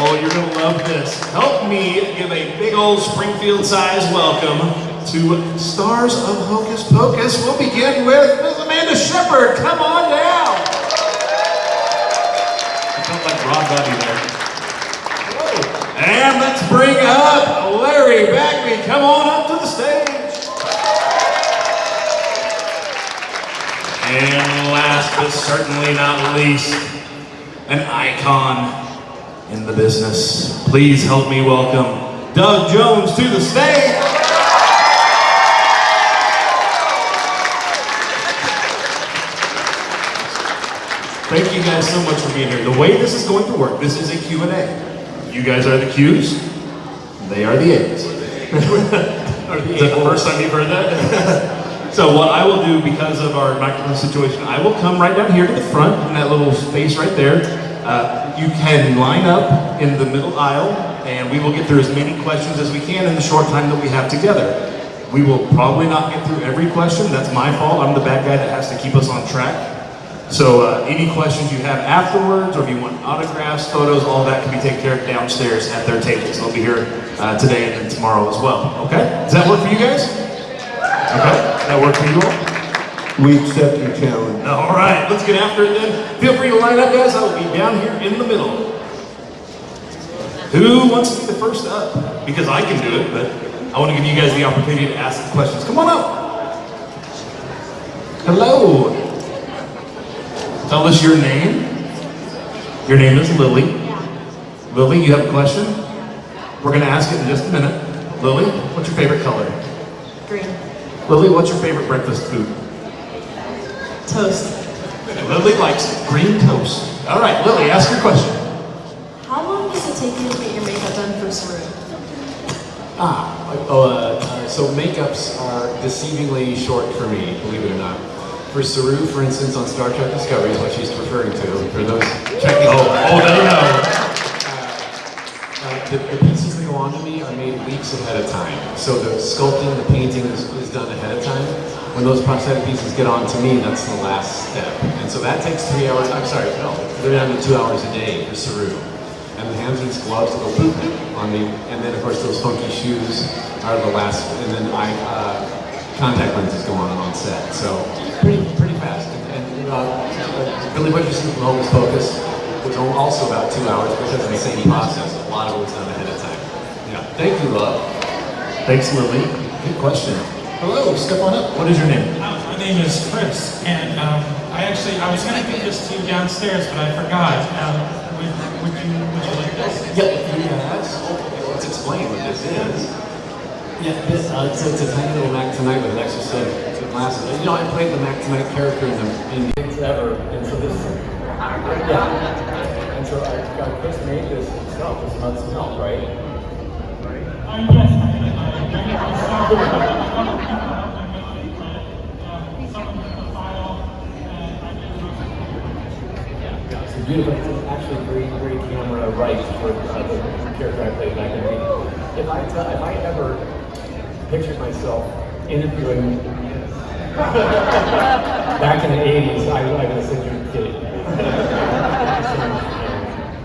Oh, you're gonna love this. Help me give a big old Springfield size welcome to stars of Hocus Pocus. We'll begin with Ms. Amanda Shepherd. Come on down. I felt like Rod Roddy there. And let's bring up Larry Bagby. Come on up to the stage. And last but certainly not least, an icon in the business. Please help me welcome Doug Jones to the stage. Thank you guys so much for being here. The way this is going to work, this is a Q&A. You guys are the Qs, they are the A's. Are the Is that the first time you've heard that? so what I will do, because of our microphone situation, I will come right down here to the front in that little space right there. Uh, you can line up in the middle aisle, and we will get through as many questions as we can in the short time that we have together. We will probably not get through every question. That's my fault. I'm the bad guy that has to keep us on track. So uh, any questions you have afterwards, or if you want autographs, photos, all that can be taken care of downstairs at their tables. They'll be here uh, today and tomorrow as well. Okay? Does that work for you guys? Okay? That work for you all? We accept your challenge. All right, let's get after it then. Feel free to line up, guys. I will be down here in the middle. Who wants to be the first up? Because I can do it, but I want to give you guys the opportunity to ask the questions. Come on up. Hello. Tell us your name. Your name is Lily. Lily, you have a question? We're going to ask it in just a minute. Lily, what's your favorite color? Green. Lily, what's your favorite breakfast food? Toast. Lily likes green toast. All right, Lily, ask your question. How long does it take you to get your makeup done for Saru? Ah, oh, uh, uh, so makeups are deceivingly short for me, believe it or not. For Saru, for instance, on Star Trek Discovery is what she's referring to, for those checking. Oh, oh, no, no. Uh, the, the pieces that go onto me are made weeks ahead of time. So the sculpting, the painting is, is done ahead of time. When those prosthetic pieces get on to me, that's the last step. And so that takes three hours, I'm sorry, no, three down to two hours a day for Saru. And the hands and gloves go boop on me. And then of course those funky shoes are the last, and then I, uh, contact lenses go on on set. So pretty, pretty fast. And, and uh, Billy Butcherson from Hocus Pocus was also about two hours because of the same process. A lot of it was done ahead of time. Yeah. Thank you, love. Thanks, Lily. Good question. Hello, step on up. What is your name? Uh, My name is Chris, and um, I actually, I was going to give this to you downstairs, but I forgot. Um, would, would you, would you like this? Yep. Yes. Let's explain what this is. Yeah, this, uh, it's, it's a tiny little Mac Tonight with an extra set of glasses. You know, I played the Mac Tonight character in the in the forever, and so this, yeah. And so I, I Chris made this himself. This month's help, right? Uh, yes, beautiful, it's actually great, great camera right for uh, the character I played back in the 80s. If I, tell, if I ever pictured myself interviewing back in the 80s, I, would have said you're kidding.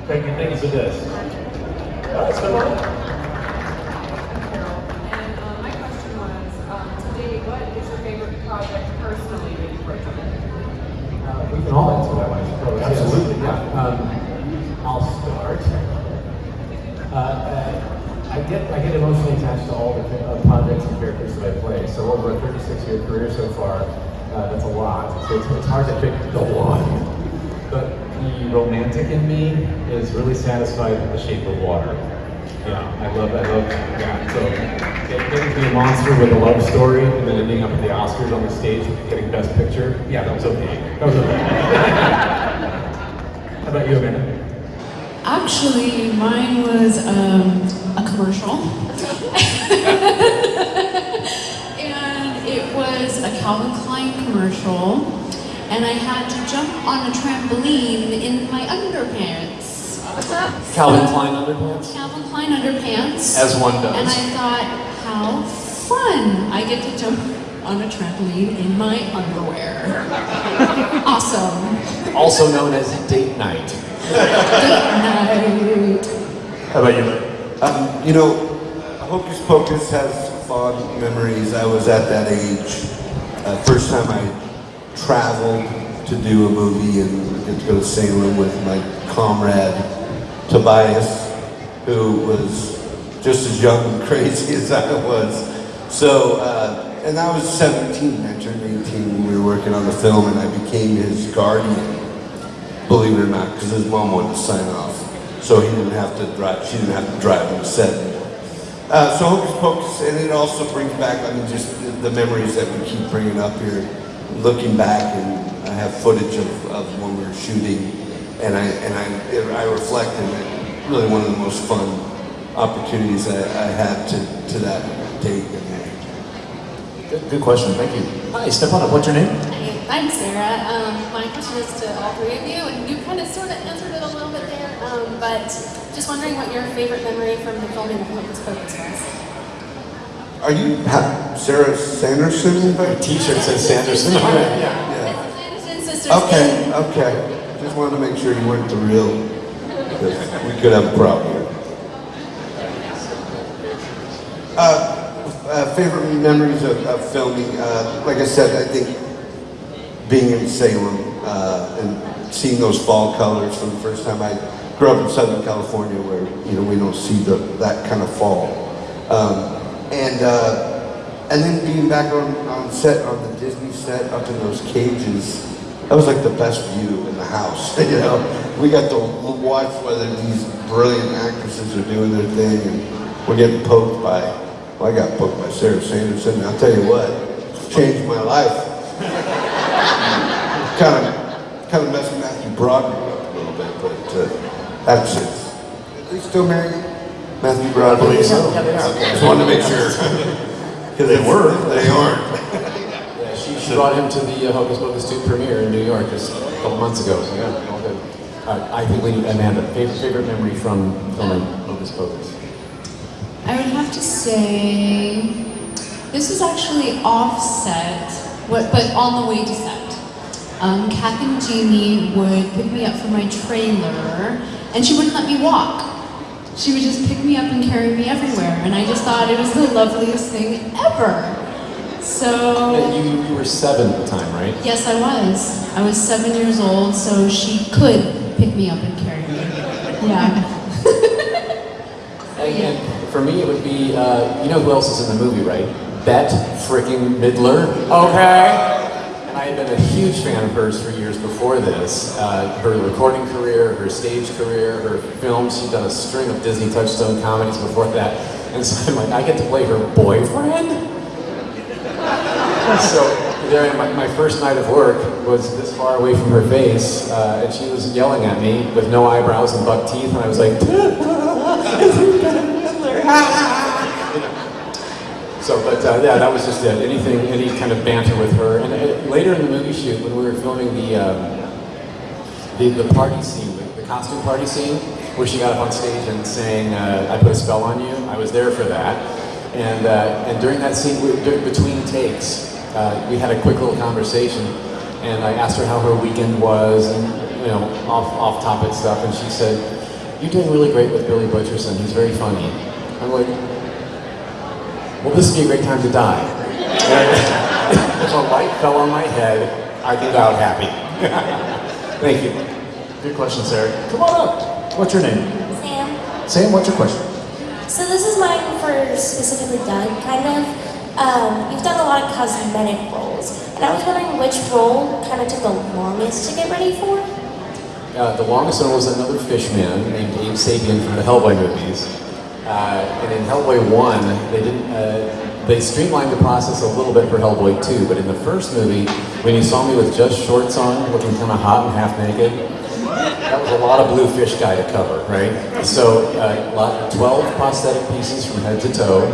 thank you, thank you for this. Uh, And um, my question was, um, today, what is your favorite project personally that you've worked on? We can all that one, I suppose. Absolutely, yeah. Um, I'll start. Uh, uh, I get I get emotionally attached to all the uh, projects and characters that I play. So over a 36 year career so far, uh, that's a lot. So it's, it's hard to pick the one. But the romantic in me is really satisfied with The Shape of Water. Yeah, I love I love yeah. So getting to be a monster with a love story and then ending up at the Oscars on the stage getting Best Picture. Yeah, that was okay. That was okay. How about you, Amanda? Actually, mine was um, a commercial. and it was a Calvin Klein commercial. And I had to jump on a trampoline in my underpants. Calvin Klein underpants? Calvin Klein underpants. As one does. And I thought, how fun! I get to jump on a trampoline in my underwear. awesome. Also known as date night. Date night. How about you? Um, you know, Hocus Pocus has fond memories. I was at that age. Uh, first time I traveled to do a movie and get to go to Salem with my comrade Tobias, who was just as young and crazy as I was. So, uh, and I was 17. I turned 18 when we were working on the film, and I became his guardian believe it or not, because his mom wanted to sign off. So he didn't have to drive, she didn't have to drive him set. Uh, so Hocus Pocus, and it also brings back, I mean, just the, the memories that we keep bringing up here. Looking back, and I have footage of, of when we were shooting, and I, and I, I reflect, and it really one of the most fun opportunities I, I had to, to that date. Good, good question, thank you. Hi, step on up, what's your name? Hi, I'm Sarah. Um, my question is to all three of you, and you kind of sort of answered it a little bit there, um, but just wondering what your favorite memory from the filming of Hocus Pocus was. Are you ha- Sarah Sanderson? Your t-shirt says Sanderson. Yeah. Yeah. Sanderson. Okay, okay. Just wanted to make sure you weren't the real, because we could have a problem here. Uh, uh, favorite memories of, of filming, uh, like I said, I think being in Salem uh, and seeing those fall colors for the first time. I grew up in Southern California where, you know, we don't see the, that kind of fall. Um, and, and then being back on, on set, on the Disney set, up in those cages, that was like the best view in the house, you know? We got to watch whether these brilliant actresses are doing their thing and we're getting poked by, well, I got booked by Sarah Sanderson, and I'll tell you what, changed my life. kind of, kind of messed Matthew Broderick up a little bit, but uh, that's it. Are they still married? Matthew Broderick? believe so. Yeah, they are. Okay, Just wanted to make sure. Because they were. They aren't. Yeah, she, she brought him to the uh, Hocus Pocus 2 premiere in New York just a couple months ago, so yeah, all good. Uh, I think we need Amanda, favorite, favorite memory from filming Hocus Pocus? I would have to say this was actually offset, but on the way to set. Um, Kathy Najimy would pick me up from my trailer, and she wouldn't let me walk. She would just pick me up and carry me everywhere, and I just thought it was the loveliest thing ever. So. You, you were seven at the time, right? Yes, I was. I was seven years old, so she could pick me up and carry me. Yeah. And, and for me, it would be, uh, you know who else is in the movie, right? Bette freaking Midler. Okay. And I had been a huge fan of hers for years before this. Uh, her recording career, her stage career, her films. She'd done a string of Disney Touchstone comedies before that. And so I'm like, I get to play her boyfriend? so there, my, my first night of work was this far away from her face, uh, and she was yelling at me with no eyebrows and buck teeth, and I was like, "It's Bette Midler." So, but uh, yeah, that was just it. Anything, any kind of banter with her. And uh, later in the movie shoot, when we were filming the um, the, the party scene, the, the costume party scene, where she got up on stage and sang uh, "I Put a Spell on You," I was there for that. And uh, and during that scene, we, dur- between takes, uh, we had a quick little conversation, and I asked her how her weekend was, and you know, off off topic stuff, and she said, "You're doing really great with Billy Butcherson. He's very funny." I'm like, "Well, this would be a great time to die." And if a light fell on my head, I'd be out happy. Thank you. Good question, Sarah. Come on up. What's your name? Sam. Sam, what's your question? So this is mine for specifically Doug, kind of. Um, you've done a lot of cosmetic roles, and I was wondering which role kind of took the longest to get ready for. Uh, the longest one was another fish man named Abe Sapien from the Hellboy movies. Uh, and in Hellboy 1, they didn't, uh, they streamlined the process a little bit for Hellboy 2, but in the first movie, when you saw me with just shorts on, looking kind of hot and half naked, that was a lot of blue fish guy to cover, right? So, uh, lot, 12 prosthetic pieces from head to toe,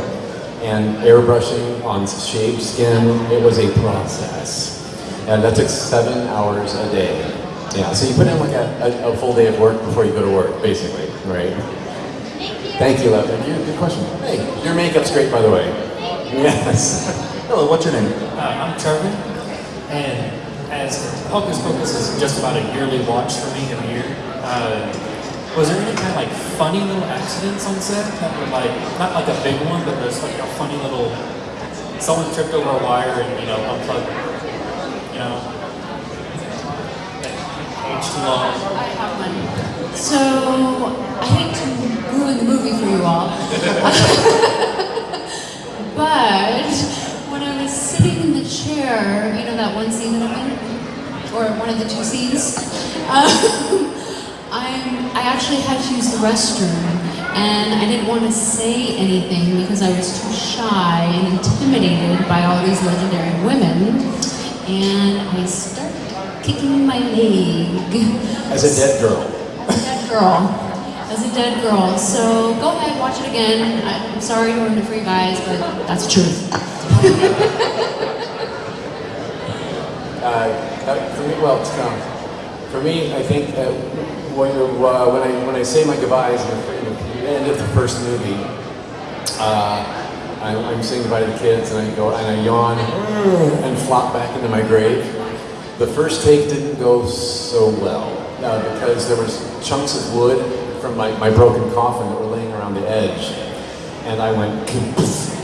and airbrushing on shaved skin. It was a process. And that took seven hours a day. Yeah, so you put in like a, a, a full day of work before you go to work, basically, right? Thank you, love. Thank you. Good question. Hey, your makeup's great, by the way. Yes. Hello, what's your name? Uh, I'm Trevor, and as Hocus Pocus is just about a yearly watch for me every year, uh, Was there any kind of like funny little accidents on set that were like not like a big one, but there's like a funny little someone tripped over a wire and you know unplugged, you know, age too long. I have one. So, I hate to ruin the movie for you all. but, when I was sitting in the chair, you know that one scene that I'm in? Or one of the two scenes? Um, I'm, I actually had to use the restroom. And I didn't want to say anything because I was too shy and intimidated by all these legendary women. And I started kicking my leg. As a dead girl. Dead girl. As a dead girl. So go ahead, watch it again. I'm sorry to ruin it for you guys, but that's the truth. Uh, uh, for me, well, it's, um, for me, I think that when, uh, when I when I say my goodbyes in the, end of the first movie, uh, I'm, I'm saying goodbye to the kids, and I go and I yawn and flop back into my grave. The first take didn't go so well uh, because there was chunks of wood from my, my broken coffin that were laying around the edge, and I went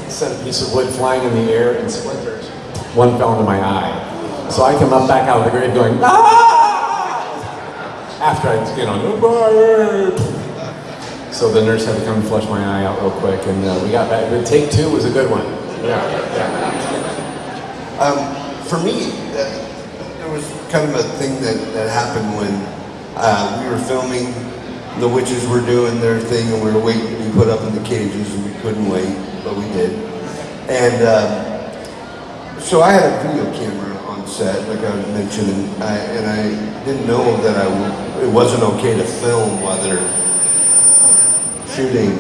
sent a piece of wood flying in the air and splinters. One fell into my eye. So I come up back out of the grave going, ah! After I, you know, goodbye. So the nurse had to come and flush my eye out real quick, and uh, we got back. But take two was a good one. Yeah, yeah. Um, for me, that, there was kind of a thing that, that happened when uh, we were filming. The witches were doing their thing, and we were waiting to be put up in the cages, and we couldn't wait, but we did. And um, so I had a video camera on set, like I was mentioning, I, and I didn't know that I w- it wasn't okay to film while they're shooting.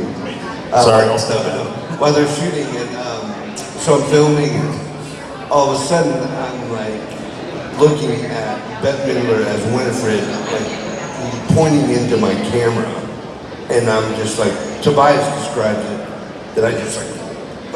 uh, Sorry, I'll step in. While they're shooting, and um, so I'm filming, all of a sudden I'm like looking at Bette Midler as Winifred, like pointing into my camera, and I'm just like Tobias described it, that I just like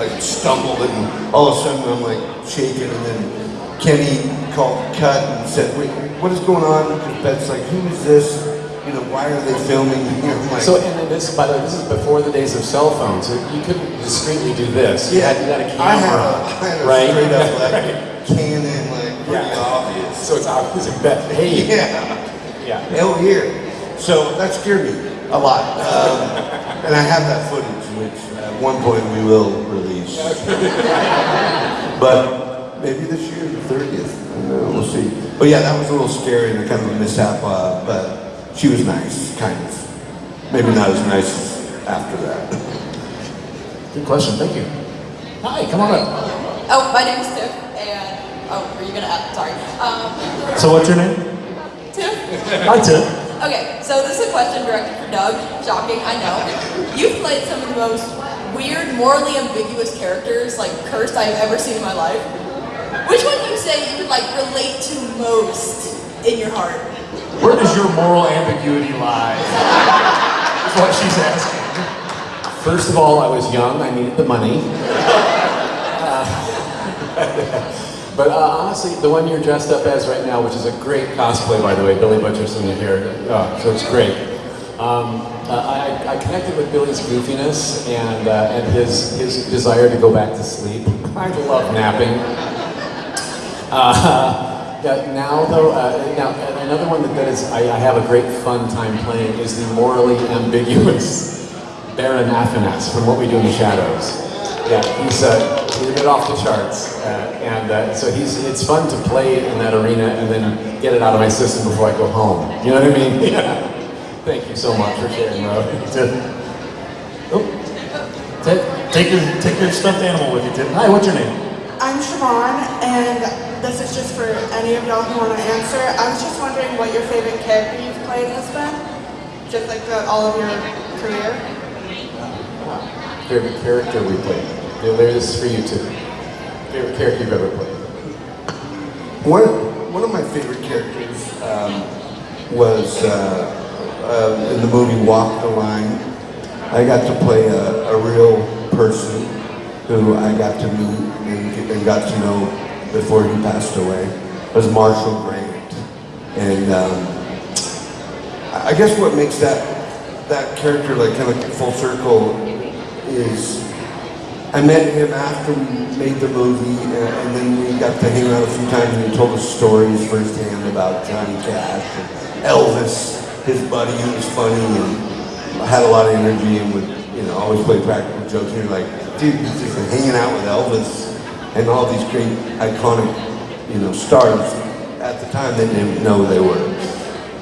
like stumbled and all of a sudden I'm like shaking and then Kenny called cut and said, wait, what is going on? Because Bette's like, who is this? You know, why are they filming? You know, like, So, and then this, by the way, this is before the days of cell phones. So you couldn't discreetly do this. You yeah, had, you had a camera, I had a, I had a right? straight up like Canon, like pretty Yeah. obvious. So it's obvious. Bet. Hey. Yeah. Yeah. Hell here. So that scared me a lot. Um, and I have that footage, which at one point we will release. but maybe this year, the 30th. Know, we'll see. But yeah, that was a little scary and a kind of a mishap, uh, but she was nice, kind of. Maybe not as nice as after that. Good question. Thank you. Hi, come on up. Oh, my name's Tiff, and oh, were you gonna add? Sorry. Um, So what's your name? Hi, Tim. Okay, so this is a question directed for Doug. Shocking, I know. You've played some of the most weird, morally ambiguous characters, like cursed, I've ever seen in my life. Which one do you say you would like relate to most in your heart? Where does your moral ambiguity lie? Is what she's asking. First of all, I was young. I needed the money. Uh, but uh, honestly, the one you're dressed up as right now, which is a great cosplay, by the way, Billy Butcherson here, uh, so it's great. Um, uh, I, I connected with Billy's goofiness and uh, and his his desire to go back to sleep. I love napping. Uh, yeah, now though, uh, now another one that, that is I, I have a great fun time playing is the morally ambiguous Baron Afanas from What We Do in the Shadows. Yeah, he's, uh, he's a bit off the charts, uh, and uh, so he's it's fun to play in that arena and then get it out of my system before I go home. You know what I mean? Yeah. Thank you so much for sharing, Mo. Oh. Take, take your take your stuffed animal with you, Tim. Hi, what's your name? I'm Siobhan, and this is just for any of y'all who want to answer. I was just wondering what your favorite character you've played has been, just like throughout all of your career. Favorite character we played. Larry, this is for you too. Favorite character you've ever played. One, one of my favorite characters um, was uh, uh, in the movie Walk the Line. I got to play a, a real person who I got to meet and, and got to know before he passed away. It was Marshall Grant. And um, I guess what makes that that character, like kind of full circle, is I met him after we made the movie, and, and then we got to hang out a few times, and he told us stories firsthand about Johnny Cash and Elvis, his buddy who was funny and had a lot of energy and would, you know, always play practical jokes. And you're like, dude, he's just hanging out with Elvis and all these great iconic, you know, stars. At the time, they didn't know they were.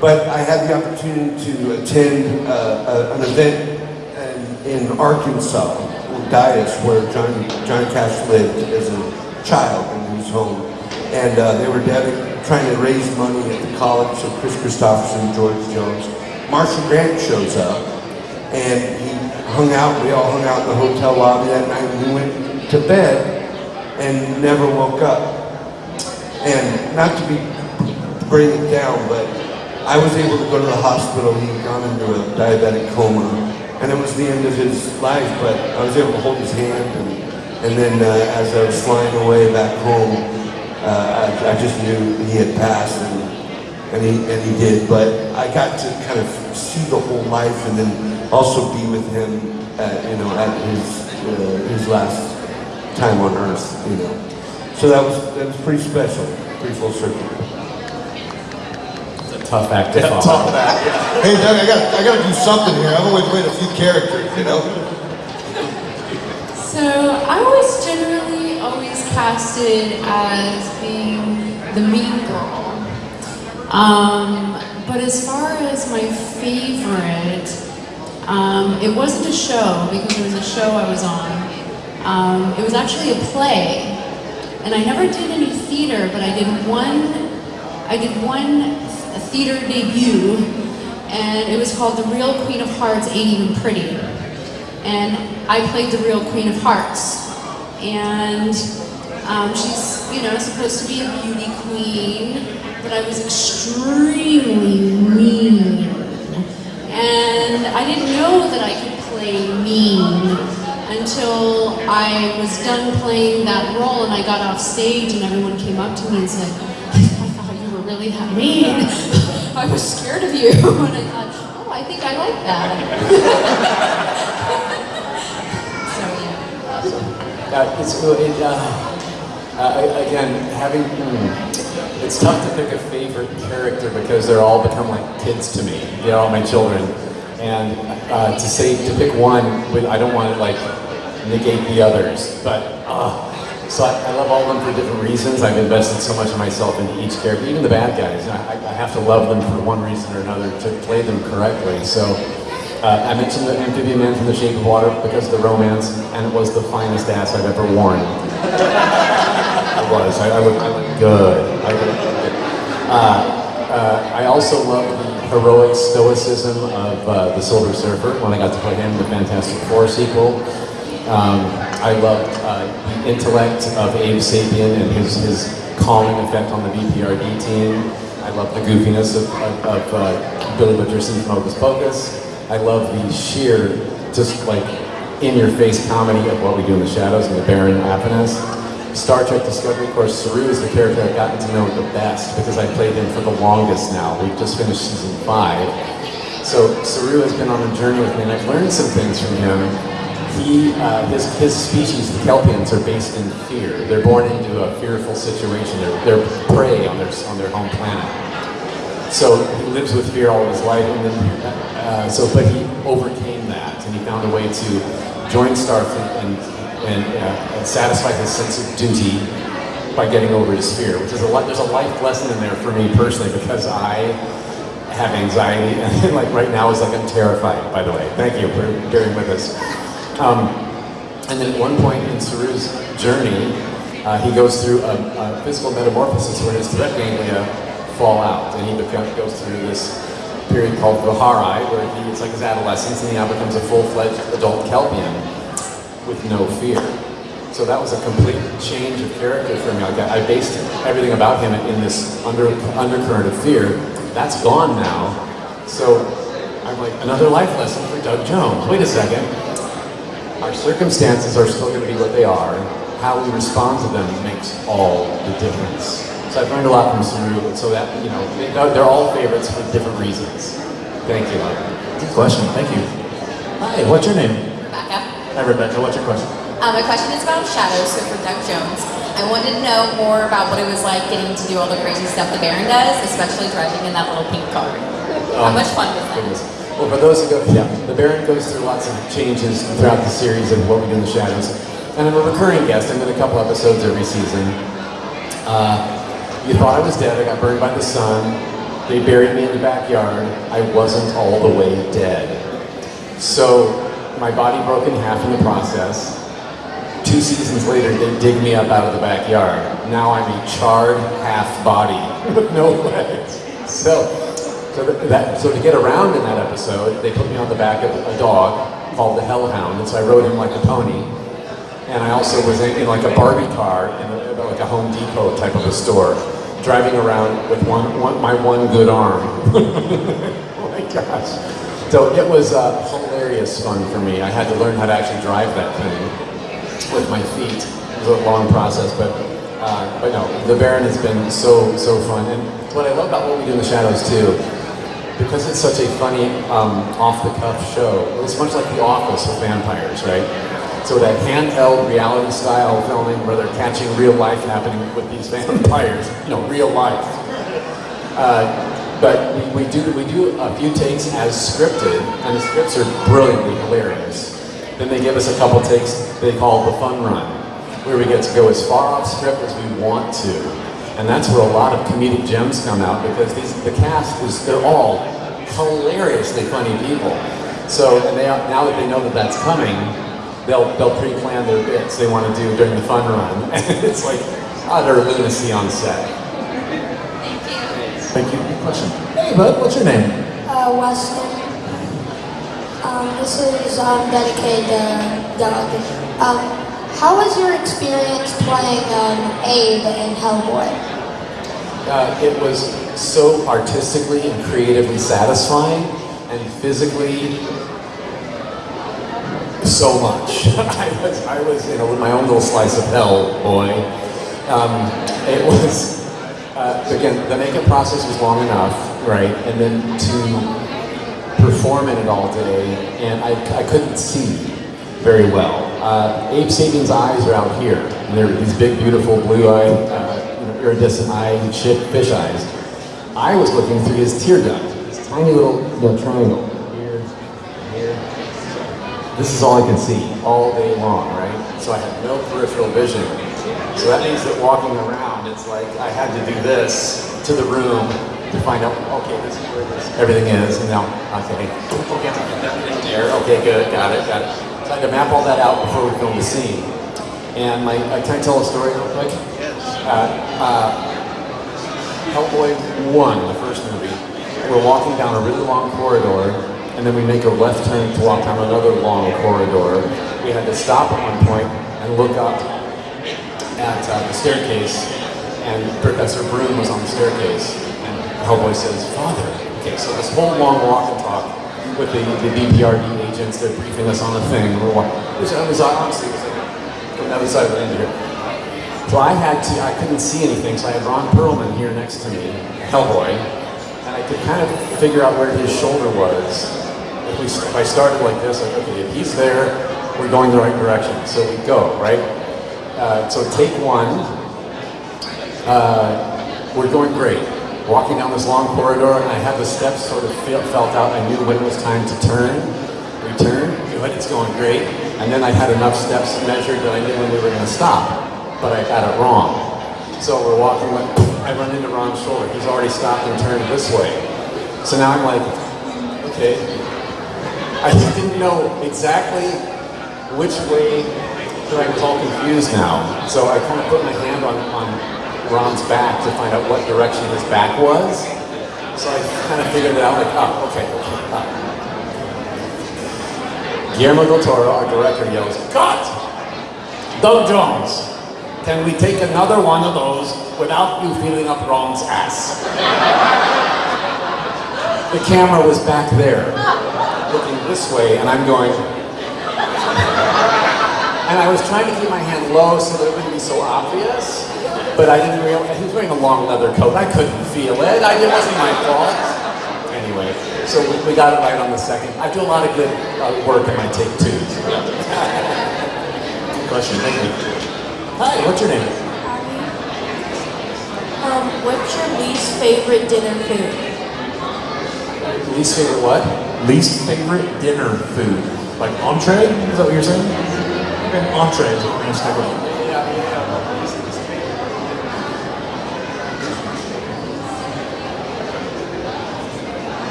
But I had the opportunity to attend uh, a, an event in, in Arkansas, Dyess, where John, John Cash lived as a child in his home. And uh, they were trying to raise money at the college, so Kris Kristofferson, George Jones. Marshall Grant shows up, and he hung out, we all hung out in the hotel lobby that night, he went to bed and never woke up. And not to be bring it down, but I was able to go to the hospital. He had gone into a diabetic coma, and it was the end of his life. But I was able to hold his hand, and, and then uh, as I was flying away back home, uh, I, I just knew he had passed, and, and he and he did. But I got to kind of see the whole life, and then also be with him, at, you know, at his uh, his last time on Earth, you know. So that was that was pretty special, pretty full circle. It's a tough act to Yeah, follow. tough act, yeah. Hey, Doug, I got I got to do something here. I've only played a few characters, you know. So I was generally always casted as being the mean girl. Um, but as far as my favorite, um, it wasn't a show because it was a show I was on. Um, it was actually a play, and I never did any theater, but I did one. I did one theater debut, and it was called The Real Queen of Hearts Ain't Even Pretty and I played the real Queen of Hearts. And um, she's, you know, supposed to be a beauty queen, but I was extremely mean. And I didn't know that I could play mean until I was done playing that role and I got off stage and everyone came up to me and said, really that mean. I was scared of you. And I thought, oh, I think I like that. so, yeah. Uh, it's cool. It, uh, uh, again, having hmm, it's tough to pick a favorite character because they're all become like kids to me. They're all my children, and uh, to say to pick one, I don't want to like negate the others. But uh, so I, I love all of them for different reasons. I've invested so much of myself into each character, even the bad guys. I, I have to love them for one reason or another to play them correctly. So. Uh, I mentioned the amphibian man from The Shape of Water because of the romance, and it was the finest ass I've ever worn. it was. I, I looked, I looked good. I looked good. Uh, uh, I also love the heroic stoicism of uh, the Silver Surfer when I got to play him in the Fantastic Four sequel. Um, I loved uh, the intellect of Abe Sapien and his, his calming effect on the BPRD team. I love the goofiness of, of, of uh, Billy Butcherson from Hocus Pocus. I love the sheer, just like in-your-face comedy of what we do in the shadows and the Baron Afanas. Star Trek Discovery, of course, Saru is the character I've gotten to know the best because I played him for the longest now. We've just finished season five. So Saru has been on a journey with me and I've learned some things from him. He, uh, species, the Kelpians, are based in fear. They're born into a fearful situation. They're, they're prey on their, on their home planet. So he lives with fear all of his life, and then, uh, so, but he overcame that, and he found a way to join Starfleet and, and, uh, and satisfy his sense of duty by getting over his fear, which is a there's a life lesson in there for me personally, because I have anxiety, and like right now is like I'm terrified, by the way. Thank you for bearing with us. Um, and then at one point in Saru's journey, uh, he goes through a, a physical metamorphosis where his threat ganglia fall out, and he become, goes through this period called vahar'ai, where he, it's like his adolescence, and he now becomes a full-fledged adult Kelpian with no fear. So that was a complete change of character for me. Like I, I based everything about him in this under, undercurrent of fear. That's gone now. So I'm like, another life lesson for Doug Jones. Wait a second. Our circumstances are still going to be what they are. How we respond to them makes all the difference. So I've learned a lot from Saru, so that, you know, they- they're all favorites for different reasons. Thank you. Good question. Thank you. Hi. What's your name? Rebecca. Hi, Rebecca. What's your question? Um, my question is about shadows, so for Doug Jones. I wanted to know more about what it was like getting to do all the crazy stuff the Baron does, especially driving in that little pink car. How Um, much fun was that? Goodness. Well, for those who go, yeah, the Baron goes through lots of changes throughout the series of what we do in the shadows. And I'm a recurring guest. I'm in a couple episodes every season. Uh, you thought I was dead. I got burned by the sun. They buried me in the backyard. I wasn't all the way dead. So my body broke in half in the process. Two seasons later, they dig me up out of the backyard. Now I'm a charred half body with no legs. So, so th- that, so to get around in that episode, they put me on the back of a dog called the Hellhound, and so I rode him like a pony. And I also was in, in like a Barbie car in a, like a Home Depot type of a store, driving around with one, one my one good arm. oh my gosh. So it was uh, hilarious fun for me. I had to learn how to actually drive that thing with my feet. It was a long process, but uh, but no, the Baron has been so so fun. And what I love about what we do in the shadows too, because it's such a funny um, off the cuff show. It's much like The Office with vampires, right? So that handheld reality style filming where they're catching real life happening with these vampires, you know, real life. Uh, but we, we do we do a few takes as scripted, and the scripts are brilliantly hilarious. Then they give us a couple takes they call the fun run, where we get to go as far off script as we want to, and that's where a lot of comedic gems come out because these the cast is they're all hilariously funny people. So and they now that they know that that's coming, they'll they'll pre-plan their bits they want to do during the fun run, and it's like utter lunacy on set. Thank you. Thank you. Good question. Hey, bud. What's your name? Uh, Weston. Um, this is um, dedicated to Doug. Um, how was your experience playing um, Abe in Hellboy? Uh, it was so artistically and creatively satisfying, and physically so much. I was, I was, you know, with my own little slice of hell, boy. Um, it was, uh, again, the makeup process was long enough, right? And then to perform in it all day, and I, I couldn't see very well. Uh, Abe Sapien's eyes are out here, and they're these big, beautiful, blue-eyed, uh, you know, iridescent ship, fish eyes. I was looking through his tear duct, this tiny little you know, triangle. Here, here. This is all I can see all day long, right? So I had no peripheral vision. So that means that walking around, it's like I had to do this to the room to find out, okay, this is where this, everything is, and now, okay, okay, there, okay, good, got it, got it. So I had to map all that out before we filmed the scene. And my, uh, can I tell a story real quick? Uh, uh, Hellboy 1, the first movie, we're walking down a really long corridor, and then we make a left turn to walk down another long corridor. We had to stop at one point and look up at uh, the staircase, and Professor Broom was on the staircase, and Hellboy says, Father. Okay, so this whole long walk and talk with the, the BPRD agents, they're briefing us on the thing, we're. It was, like from the other side of the here. So I had to, I couldn't see anything, so I had Ron Perlman here next to me, Hellboy, and I could kind of figure out where his shoulder was. If, we, if I started like this, like, okay, if he's there, we're going the right direction. So we go, right? Uh, so take one, uh, we're going great. Walking down this long corridor, and I had the steps sort of felt out. I knew when it was time to turn, return, good, it's going great. And then I had enough steps measured that I knew when we were going to stop, but I got it wrong. So we're walking, I run into Ron's shoulder. He's already stopped and turned this way. So now I'm like, okay. I didn't know exactly which way, but I was all confused now. So I kind of put my hand on, on Ron's back to find out what direction his back was. So I kind of figured it out, like, oh, okay, okay, ah. Guillermo del Toro, our director, yells, Cut! Doug Jones, can we take another one of those without you feeling up Ron's ass? the camera was back there, looking this way, and I'm going, and I was trying to keep my hand low so that it wouldn't be so obvious, but I didn't realize, he was wearing a long leather coat, I couldn't feel it, I, it wasn't my fault. Anyway, So we, we got it right on the second. I do a lot of good uh, work in my take twos. Question, thank you. Hi, what's your name? Um, what's your least favorite dinner food? Least favorite what? Least favorite dinner food? Like entree? Is that what you're saying? Okay, entree is what we're gonna stick with.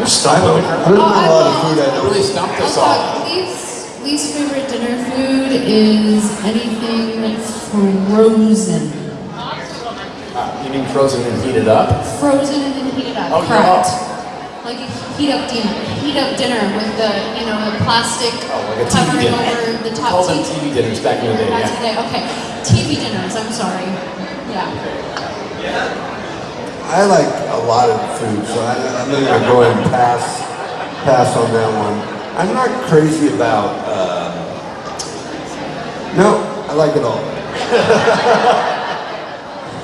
You're styling. I don't know a lot of food I don't. Really stumped us all. least, least favorite dinner food is anything frozen. Uh, you mean frozen and heated up? Frozen and then heated up. Oh, Correct. Like a heat up dinner, heat up dinner with the, you know, the plastic Oh, like a covering dinner. over the top. called them TV dinners back in the day, Back yeah. today, okay. TV dinners, I'm sorry. Yeah. I like a lot of food, so I, I'm going to go ahead and pass, pass on that one. I'm not crazy about, uh, no, I like it all.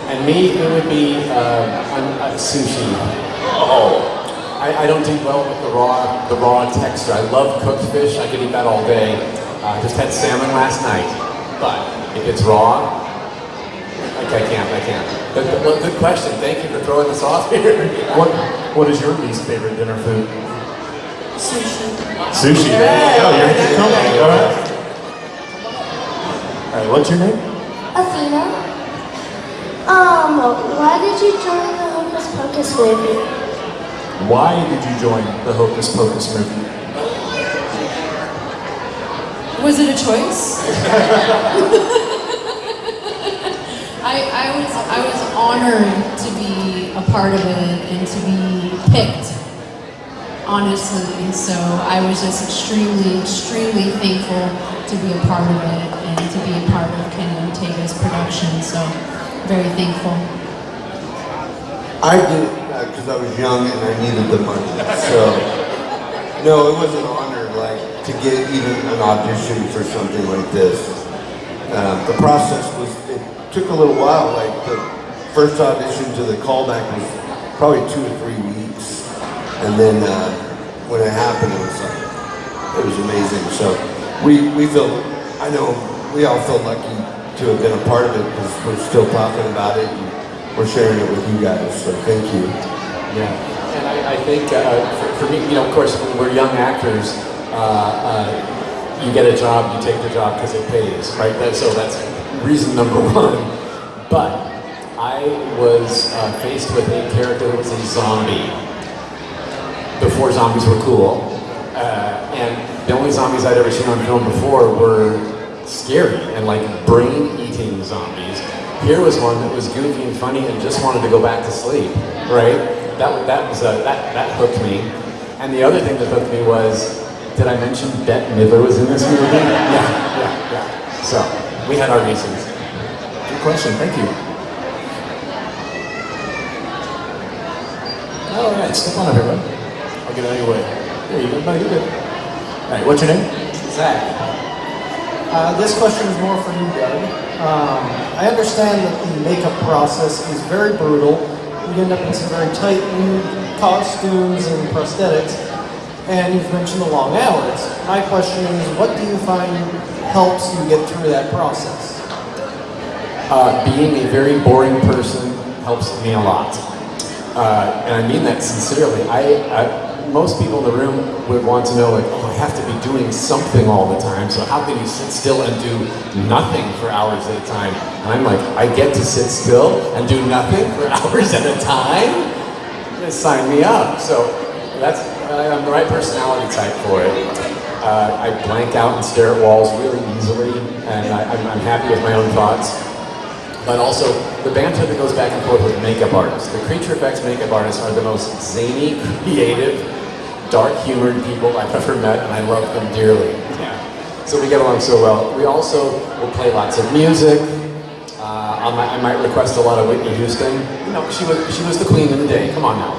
And me, it would be uh, un- uh, sushi. Oh. I, I don't do well with the raw, the raw texture. I love cooked fish. I could eat that all day. Uh, just had salmon last night. But if it's raw, like I can't, I can't. But, good question. Thank you for throwing this off here. What What is your least favorite dinner food? Sushi. Sushi. There you go. You're in good company. All right. All right. What's your name? Athena. Um, why did you join the Hocus Pocus movie? Why did you join the Hocus Pocus movie? Was it a choice? I, I was I was honored to be a part of it and to be picked. Honestly, so I was just extremely, extremely thankful to be a part of it and to be a part of Kenny Ortega's production. So very thankful. I did because I was young and I needed the money. So, no, it was an honor, like, to get even an audition for something like this. Um, the process was, it took a little while. Like, the first audition to the callback was probably two or three weeks. And then uh, when it happened, it was like, it was amazing. So, we, we feel, I know we all feel lucky to have been a part of it because we're still talking about it. And, we're sharing it with you guys, so thank you. Yeah, and I, I think uh, for, for me, you know, of course, when we're young actors, uh, uh, you get a job, you take the job because it pays, right? That, so that's reason number one. But I was uh, faced with a character that was a zombie before zombies were cool, uh, and the only zombies I'd ever seen on film before were scary and like brain-eating zombies. Here was one that was goofy and funny and just wanted to go back to sleep, right? That, that, was, uh, that, that hooked me. And the other thing that hooked me was, did I mention Bette Midler was in this movie? Yeah, yeah, yeah. So, we had our reasons. Good question. Thank you. All right. Step on up here, bud. I'll get out of your way. There you go. No, you're good. All right. What's your name? Zach. Uh, this question is more for you, Doug. Um, I understand that the makeup process is very brutal. You end up in some very tight new costumes and prosthetics, and you've mentioned the long hours. My question is, what do you find helps you get through that process? Uh, being a very boring person helps me a lot. Uh, and I mean that sincerely. I, I, most people in the room would want to know, like, oh, I have to be doing something all the time, so how can you sit still and do nothing for hours at a time? And I'm like, I get to sit still and do nothing for hours at a time? Just sign me up. So that's, I'm the right personality type for it. Uh, I blank out and stare at walls really easily, and I, I'm happy with my own thoughts but also the banter that goes back and forth with makeup artists. The creature effects makeup artists are the most zany, creative, dark-humored people I've ever met, and I love them dearly. Yeah. So we get along so well. We also will play lots of music. Uh, I, might, I might request a lot of Whitney Houston. You know, she was she was the queen of the day. Come on now.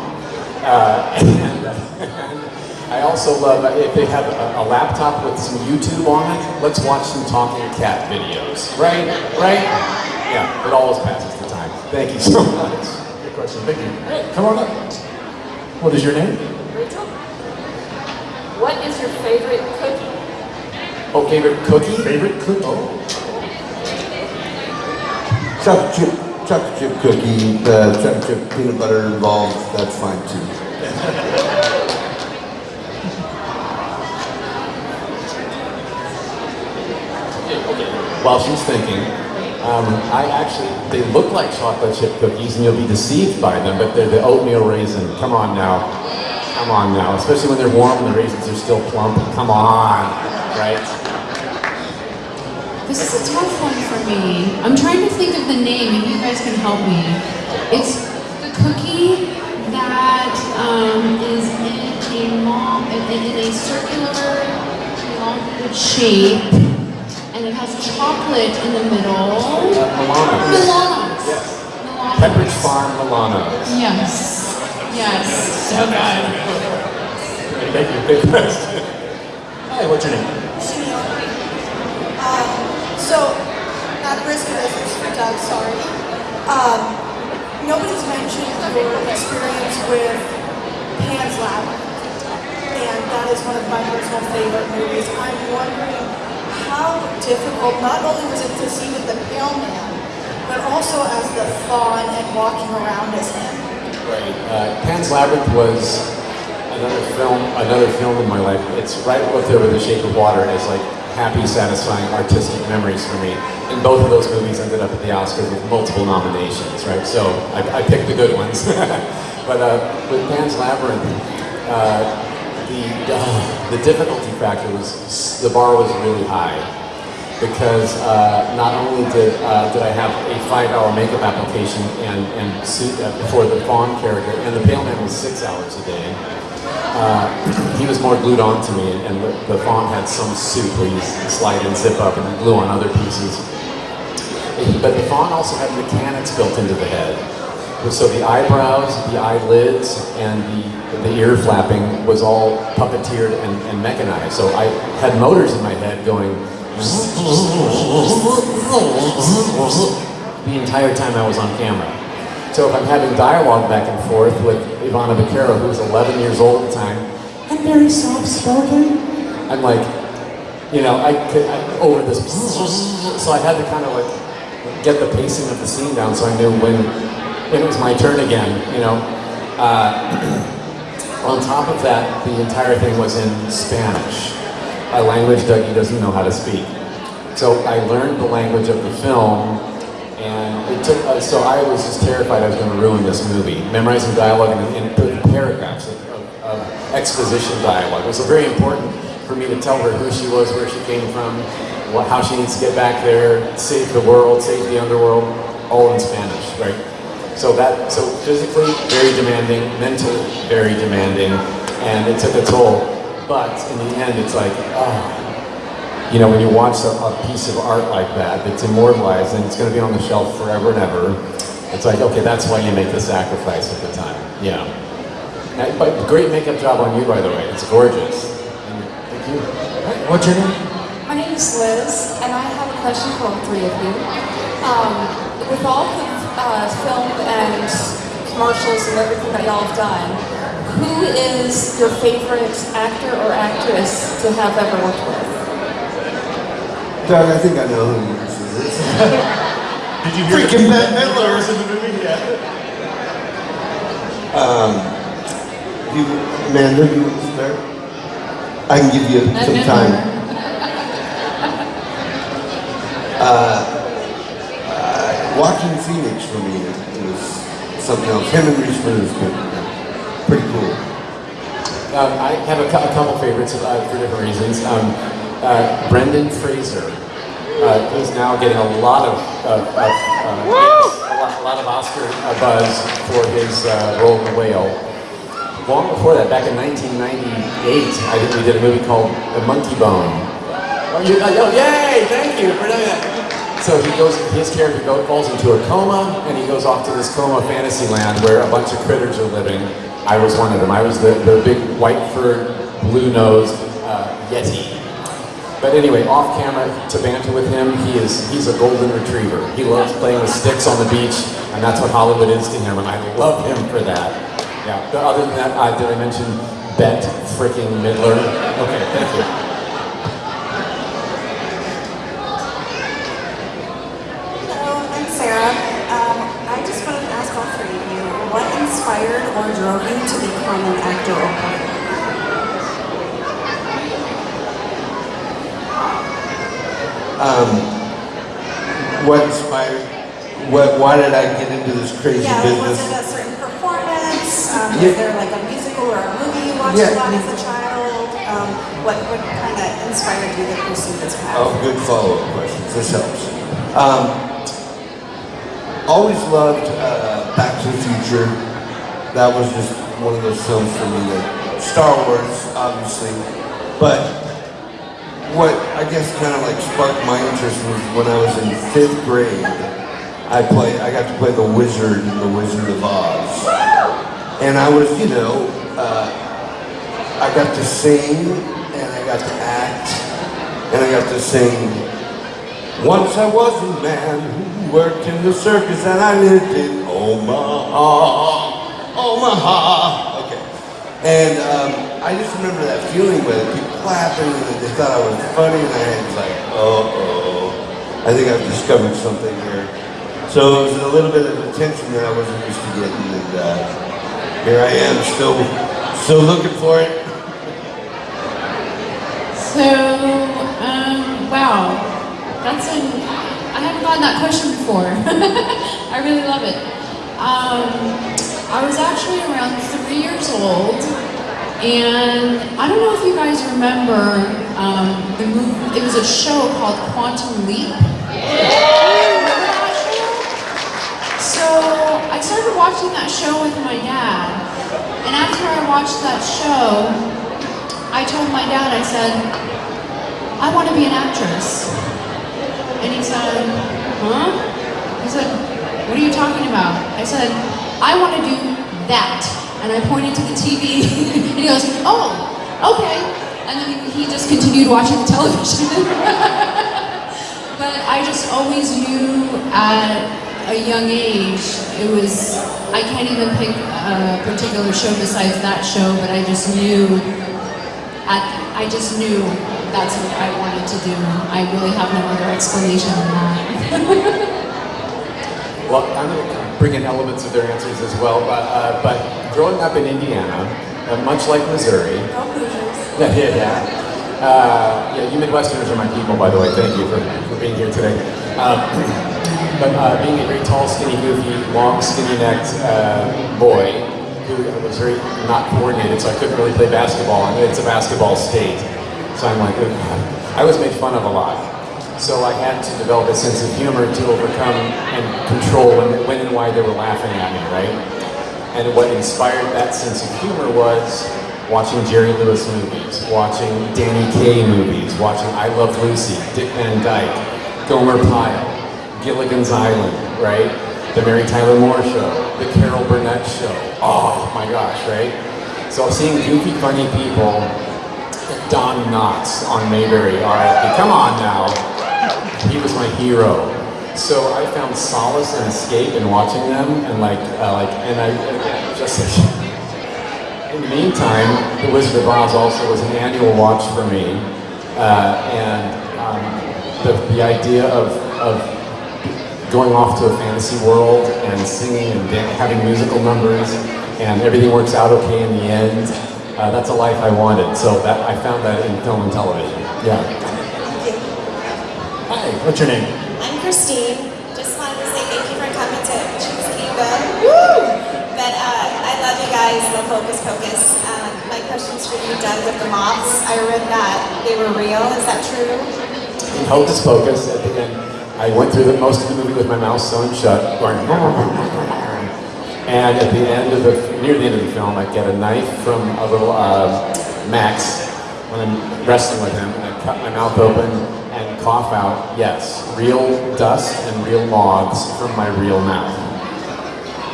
Uh, and, I also love uh, if they have a, a laptop with some YouTube on it. Let's watch some talking cat videos. Right? Right? Yeah, it always passes the time. Thank you so much. Good question. Thank you. Hey, come on up. What is your name? Rachel? What is your favorite cookie? Oh, favorite cookie? Favorite cookie? Oh. Chocolate chip, chocolate chip cookie, uh, chocolate chip peanut butter involved, that's fine too. While she's thinking, um, I actually, they look like chocolate chip cookies and you'll be deceived by them, but they're the oatmeal raisin. Come on now. Come on now. Especially when they're warm and the raisins are still plump. Come on. Right? This is a tough one for me. I'm trying to think of the name, and you guys can help me. It's the cookie that um, is in a long, in, a circular, shape, and it has chocolate in the middle. Milano's. Milano's. Yes. Pepperidge Farm Milano's. Yes. Yes. So good. Thank you. Good question. Hi, what's your name? Um, so, at risk of this, for Doug, sorry. Um, nobody's mentioned your experience with Pan's Labyrinth, and that is one of my personal favorite movies. I'm wondering how difficult, not only was it to see with the Pale Man, but also as the fawn and walking around as him. Right. Uh, Pan's Labyrinth was another film, another film in my life. It's right up there with The Shape of Water and as like happy, satisfying artistic memories for me. And both of those movies ended up at the Oscars with multiple nominations, right? So I, I picked the good ones. but uh, with Pan's Labyrinth, uh, the uh, the difficulty factor was the bar was really high because uh, not only did uh, did I have a five-hour makeup application and and suit uh, for the Fawn character, and the Pale Man was six hours a day. Uh, he was more glued on to me, and the, the Fawn had some suit where you slide and zip up and glue on other pieces. But the Fawn also had mechanics built into the head. So the eyebrows, the eyelids, and the, the ear flapping was all puppeteered and, and mechanized. So I had motors in my head going the entire time I was on camera. So if I'm having dialogue back and forth with Ivana Baquero, who was 11 years old at the time, I'm very soft-spoken. I'm like, you know, I could I, over this, so I had to kind of like get the pacing of the scene down, so I knew when when it was my turn again. You know, uh, on top of that, the entire thing was in Spanish, a language Dougie doesn't know how to speak. So I learned the language of the film, and it took. Uh, so I was just terrified I was going to ruin this movie, memorizing dialogue and, and paragraphs of, of, of exposition dialogue. It was very important for me to tell her who she was, where she came from, what, how she needs to get back there, save the world, save the underworld, all in Spanish, right? So that, so physically very demanding, mentally very demanding, and it took a toll. But in the end, it's like, oh, you know, when you watch a, a piece of art like that, that's immortalized and it's going to be on the shelf forever and ever, it's like, okay, that's why you make the sacrifice at the time. Yeah. But great makeup job on you, by the way. It's gorgeous. Thank you. What's your name? My name is Liz, and I have a question for all three of you. Um, with all the uh, film and commercials and everything that y'all have done, who is your favorite actor or actress to have ever worked with? Doug, I think I know who yours is. Did you hear Freaking the, Bette Midler. was in the movie? Yeah. Um, you, Amanda, you start? I can give you some time. Uh, Joaquin Phoenix for me it was something else. Him and Reese Witherspoon, pretty cool. Um, I have a, cou- a couple favorites uh, for different reasons. Um, uh, Brendan Fraser. Uh, he's now getting a lot of, of, of uh, a, lot, a lot of Oscar uh, buzz for his uh, role in The Whale. Long before that, back in 1998, I think we did a movie called The Monkey Bone. Oh, you, oh, yay! Thank you for doing that. So he goes, his character falls into a coma, and he goes off to this coma fantasy land where a bunch of critters are living. I was one of them. I was the, the big white furred, blue nosed uh, Yeti. But anyway, off camera, to banter with him, he is he's a golden retriever. He loves playing with sticks on the beach, and that's what Hollywood is to him, and I love him for that. Yeah. But other than that, uh, did I mention Bette freaking Midler? Okay, thank you. Hello, I'm Sarah. Um, I just wanted to ask all three of you, what inspired or drove you to become an actor or? Um, what inspired? What? Why did I get into this crazy Yeah, was it a certain performance? Um, Yeah. Was there like a musical or a movie you watched Yeah. a lot as a child? Um, what what kind of inspired you to pursue this path? Oh, good follow-up questions. This helps. Um, always loved uh, Back to the Future. That was just one of those films for me. That Star Wars, obviously, but what I guess kind of like sparked my interest was when I was in fifth grade. I play. I got to play the Wizard in the Wizard of Oz, and I was, you know, uh, I got to sing and I got to act and I got to sing. Once I was a man who worked in the circus and I lived in Omaha, Omaha. Okay. And um, I just remember that feeling with it, people clapping and they thought I was funny and I was like, oh, oh, I think I've discovered something here. So it was a little bit of attention that I wasn't used to getting and uh, here I am still, still looking for it. So, um, wow, that's an, I haven't gotten that question before. I really love it. Um, I was actually around three years old, and I don't know if you guys remember um, the movie, it was a show called Quantum Leap. So, I started watching that show with my dad, and after I watched that show, I told my dad, I said, I want to be an actress. And he said, huh? He said, what are you talking about? I said, I want to do that. And I pointed to the TV, and he goes, oh, okay. And then he just continued watching the television. but I just always knew at a young age, it was, I can't even pick a particular show besides that show, but I just knew at, I just knew that's what I wanted to do. I really have no other explanation than that. I'm going to bring in elements of their answers as well, but, uh, but growing up in Indiana, uh, much like Missouri, yeah, yeah, yeah. Uh, yeah, you Midwesterners are my people, by the way. Thank you for, for being here today. Um, but uh, being a very tall, skinny, goofy, long, skinny-necked uh, boy who was very not coordinated, so I couldn't really play basketball, and it's a basketball state. So I'm like, "Ugh." I was made fun of a lot. So I had to develop a sense of humor to overcome and control when, when and why they were laughing at me, right? And what inspired that sense of humor was watching Jerry Lewis movies, watching Danny Kaye movies, watching I Love Lucy, Dick Van Dyke, Gomer Pyle, Gilligan's Island, right? The Mary Tyler Moore Show, The Carol Burnett Show. Oh my gosh, right? So I'm seeing goofy, funny people, Don Knotts on Mayberry, RIP, come on now. He was my hero. So I found solace and escape in watching them, and like, uh, like, and I and just. In the meantime, The Wizard of Oz also was an annual watch for me, uh, and um, the, the idea of, of going off to a fantasy world and singing and having musical numbers, and everything works out okay in the end. Uh, that's a life I wanted. So that I found that in film and television. Yeah. What's your name? I'm Christine. Just wanted to say thank you for coming to Choose Kingdom. Woo! But uh, I love you guys, love Hocus Pocus. Um, my question's for you, Doug, with the moths. I read that they were real. Is that true? In Hocus Pocus, at the end, I went through the, most of the movie with my mouth sewn shut, going. And at the end of the, near the end of the film, I get a knife from a little uh, Max when I'm wrestling with him, and I cut my mouth open cough out, yes, real dust and real moths from my real mouth.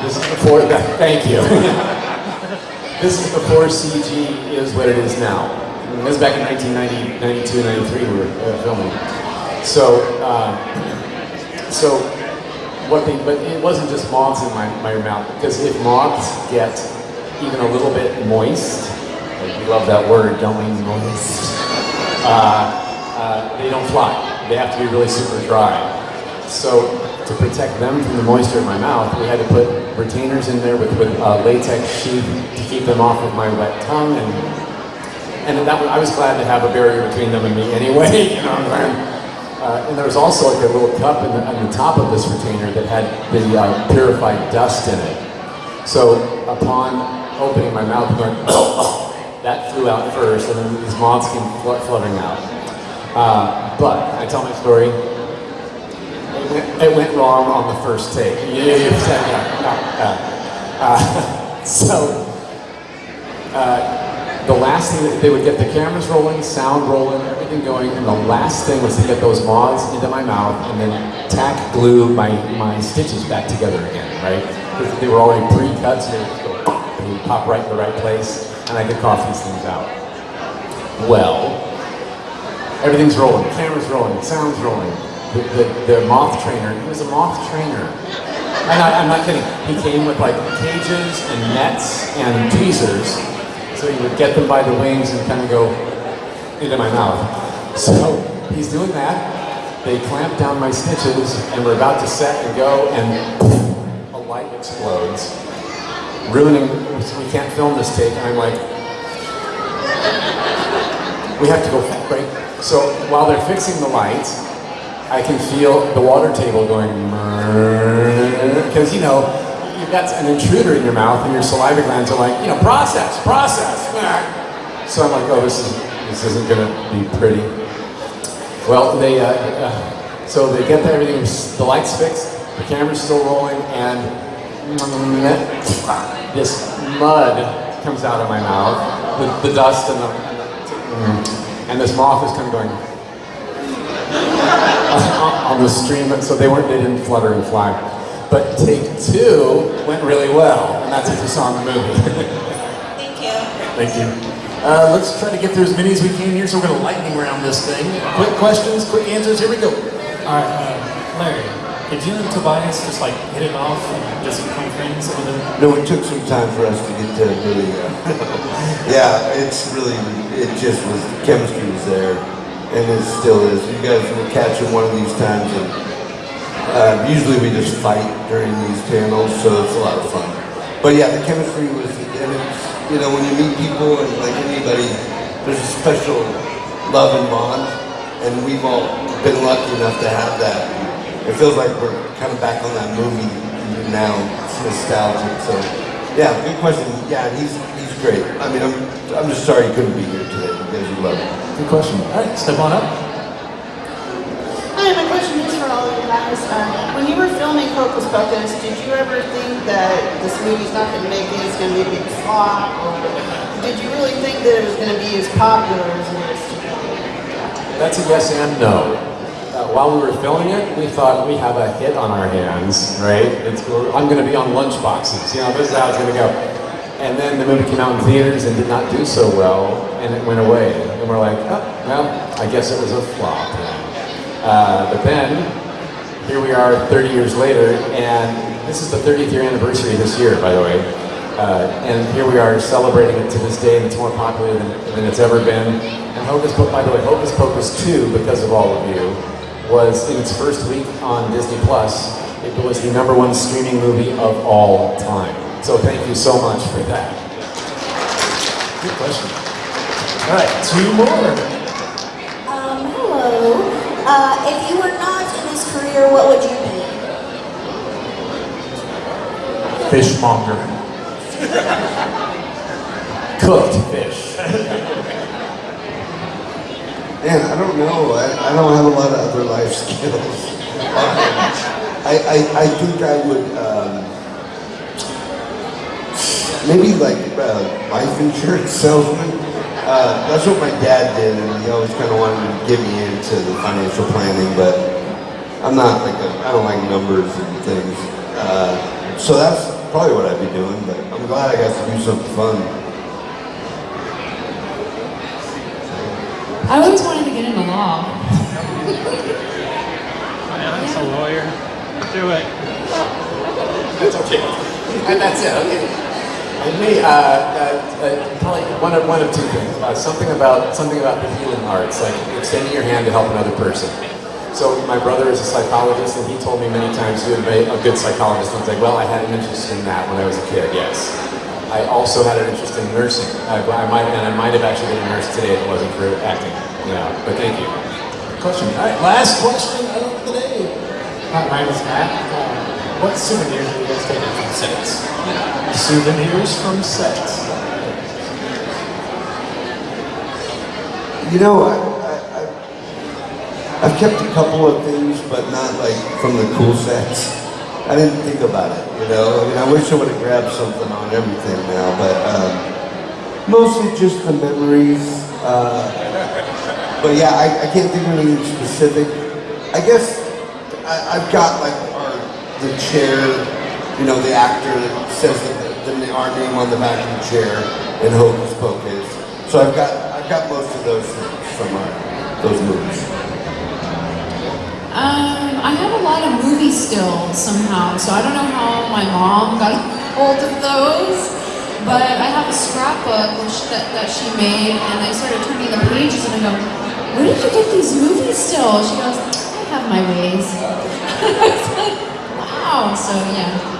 This is before that. Thank you. this is before CG is what it is now. This was back in 1990, 92, 93 we were uh, filming. So, uh, so what they, but it wasn't just moths in my, my mouth, because if moths get even a little bit moist, like we love that word, don't we, moist, uh, uh, they don't fly. They have to be really super dry. So to protect them from the moisture in my mouth, we had to put retainers in there with, with uh, latex sheath to keep them off of my wet tongue, and and that I was glad to have a barrier between them and me anyway. You know, what I'm uh, and there was also like a little cup in the, on the top of this retainer that had the uh, purified dust in it. So upon opening my mouth, that flew out first, and then these moths came fl- fluttering out. Uh, but I tell my story. It went, it went wrong on the first take. Yeah, yeah, yeah. Uh, so uh, the last thing that they would get the cameras rolling, sound rolling, everything going, and the last thing was to get those moths into my mouth and then tack glue my, my stitches back together again, right? Because they were already pre-cut, so they would go, pop right in the right place, and I could cough these things out. Well, everything's rolling, camera's rolling, sound's rolling. The, the, the moth trainer, he was a moth trainer. And I, I'm not kidding. He came with like cages and nets and tweezers. So he would get them by the wings and kind of go into my mouth. So he's doing that. They clamp down my stitches and we're about to set and go and a light explodes. Ruining, we can't film this take. And I'm like, we have to go right. So while they're fixing the lights, I can feel the water table going because you know you've got an intruder in your mouth and your saliva glands are like you know process, process. So I'm like, oh, this is this isn't gonna be pretty. Well, they uh, uh, so they get everything, the lights fixed, the camera's still rolling, and this mud comes out of my mouth, the, the dust and the and this moth is kind of going on the stream, so they weren't, they didn't flutter and fly. But take two went really well, and that's what you saw in the movie. Thank you. Thank you. Uh, let's try to get through as many as we can here, so we're going to lightning round this thing. Quick questions, quick answers, here we go. All right, uh, Larry, did you and Tobias just like hit it off and just become friends over the... No, it took some time for us to get to really, uh, yeah, it's really, it just was, chemistry was there, and it still is. You guys will catch it one of these times, and uh, usually we just fight during these panels, so it's a lot of fun. But yeah, the chemistry was, and it's, you know, when you meet people, and like anybody, there's a special love and bond, and we've all been lucky enough to have that. It feels like we're kind of back on that movie now. It's nostalgic. So, yeah, good question. Yeah, he's he's great. I mean, I'm I'm just sorry he couldn't be here today because you love him. Good question. All right, step on up. Hi, my question is for all of you guys. Uh, when you were filming Hocus Pocus, did you ever think that this movie's not going to make it, it's going to be a big flop? Or did you really think that it was going to be as popular as it is today? That's a yes and no. While we were filming it, we thought we have a hit on our hands, right? It's, I'm going to be on lunch boxes. You know, this is how it's going to go. And then the movie came out in theaters and did not do so well, and it went away. And we're like, oh, well, I guess it was a flop. Uh, but then, here we are 30 years later, and this is the 30th year anniversary this year, by the way. Uh, and here we are celebrating it to this day, and it's more popular than, than it's ever been. And Hocus Pocus, by the way, Hocus Pocus 2, because of all of you, was in its first week on Disney Plus. It was the number one streaming movie of all time. So thank you so much for that. Good question. All right, two more. Um, hello. Uh, if you were not in this career, what would you be? Fishmonger. Cooked fish. Man, I don't know. I, I don't have a lot of other life skills. I, I, I think I would um, maybe like uh, life insurance salesman. Uh, that's what my dad did, and he always kind of wanted to get me into the financial planning. But I'm not like I don't like numbers and things. Uh, so that's probably what I'd be doing. But I'm glad I got to do something fun. I always wanted to get into law. That's a lawyer. Do it. That's okay. And that's it, okay. And me, uh, uh, uh, probably one of, one of two things. Uh, something about something about the healing arts, like extending your hand to help another person. So my brother is a psychologist, and he told me many times he would be a good psychologist. And I was like, well, I had an interest in that when I was a kid. Yes. I also had an interest in nursing. I, I might, and I might have actually been a nurse today if it wasn't for acting. Yeah, but thank you. Question. All right, last question of the day. Hi, my name is Matt. Uh, what souvenirs have you guys taken from sets? Souvenirs from sets. You know, I, I, I- I've kept a couple of things, but not like from the cool sets. I didn't think about it, you know? I mean, I wish I would have grabbed something on everything now, but um, mostly just the memories. Uh, but yeah, I, I can't think of anything specific. I guess I, I've got like our, the chair, you know, the actor that says the, the, our name on the back of the chair in Hocus Pocus. So I've got I've got most of those things from our, those movies. Um, I have a lot of movie stills somehow, so I don't know how my mom got hold of those. But I have a scrapbook which, that, that she made, and I started turning the pages, and I go, "Where did you get these movie stills?" She goes, "I have my ways." "Wow!" So yeah.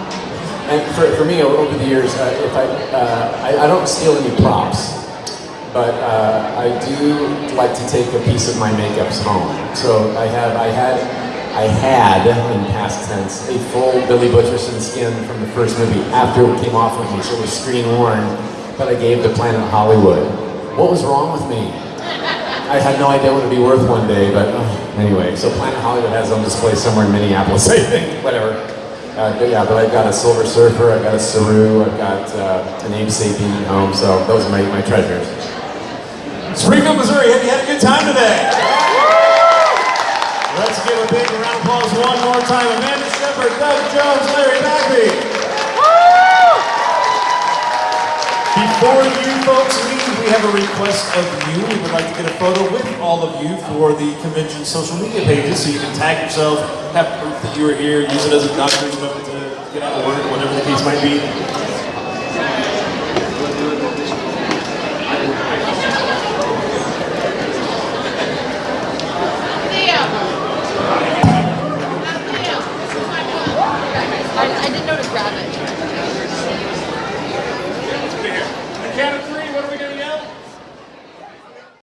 And for, for me, over the years, uh, if I, uh, I, I don't steal any props, but uh, I do like to take a piece of my makeups home. So I have, I had, I had, in past tense, a full Billy Butcherson skin from the first movie after it came off of me, so it was screen worn, but I gave to Planet Hollywood. What was wrong with me? I had no idea what it'd be worth one day, but uh, anyway, so Planet Hollywood has on display somewhere in Minneapolis, I think, whatever. Uh, but yeah, but I've got a Silver Surfer, I've got a Saru, I've got uh, an Abe Sapien at home, so those are my, my treasures. Springfield, Missouri, have you had a good time today? Let's give a big round of applause one more time. Amanda Shepherd, Doug Jones, Larry Bagby. Before you folks leave, we have a request of you. We would like to get a photo with all of you for the convention social media pages so you can tag yourself, have proof that you were here, use it as a document to get out of work, whatever the case might be.